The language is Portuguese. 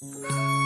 Música